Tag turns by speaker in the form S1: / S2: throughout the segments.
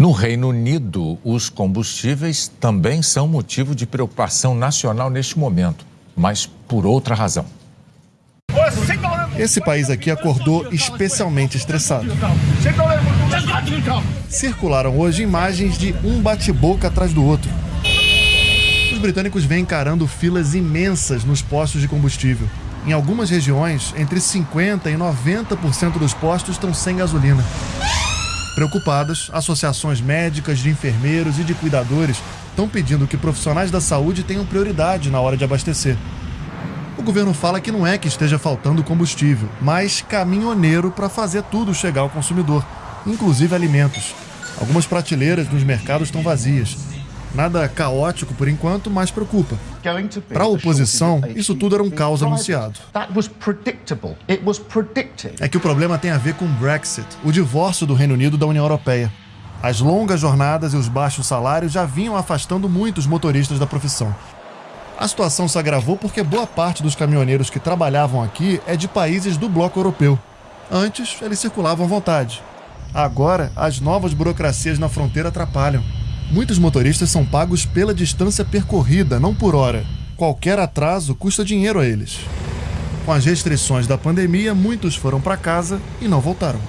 S1: No Reino Unido, os combustíveis também são motivo de preocupação nacional neste momento, mas por outra razão.
S2: Esse país aqui acordou especialmente estressado. Circularam hoje imagens de um bate-boca atrás do outro. Os britânicos vêm encarando filas imensas nos postos de combustível. Em algumas regiões, entre 50% e 90% dos postos estão sem gasolina. Preocupadas, associações médicas, de enfermeiros e de cuidadores estão pedindo que profissionais da saúde tenham prioridade na hora de abastecer. O governo fala que não é que esteja faltando combustível, mas caminhoneiro para fazer tudo chegar ao consumidor, inclusive alimentos. Algumas prateleiras nos mercados estão vazias. Nada caótico por enquanto, mas preocupa. Para a oposição, isso tudo era um caos anunciado. É que o problema tem a ver com o Brexit, o divórcio do Reino Unido da União Europeia. As longas jornadas e os baixos salários já vinham afastando muitos motoristas da profissão. A situação se agravou porque boa parte dos caminhoneiros que trabalhavam aqui é de países do bloco europeu. Antes, eles circulavam à vontade. Agora, as novas burocracias na fronteira atrapalham. Muitos motoristas são pagos pela distância percorrida, não por hora. Qualquer atraso custa dinheiro a eles. Com as restrições da pandemia, muitos foram para casa e não voltaram.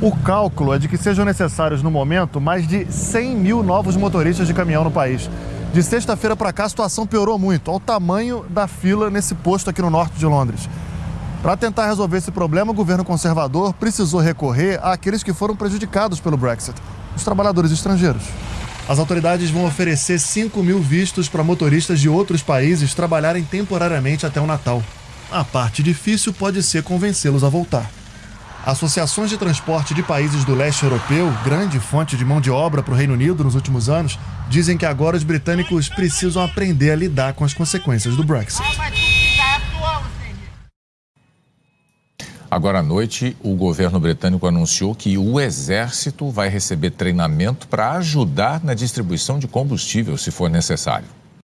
S2: O cálculo é de que sejam necessários no momento mais de 100 mil novos motoristas de caminhão no país. De sexta-feira para cá, a situação piorou muito, ao tamanho da fila nesse posto aqui no norte de Londres. Para tentar resolver esse problema, o governo conservador precisou recorrer àqueles que foram prejudicados pelo Brexit, os trabalhadores estrangeiros. As autoridades vão oferecer 5 mil vistos para motoristas de outros países trabalharem temporariamente até o Natal. A parte difícil pode ser convencê-los a voltar. Associações de transporte de países do leste europeu, grande fonte de mão de obra para o Reino Unido nos últimos anos, dizem que agora os britânicos precisam aprender a lidar com as consequências do Brexit.
S1: Agora à noite, o governo britânico anunciou que o exército vai receber treinamento para ajudar na distribuição de combustível, se for necessário.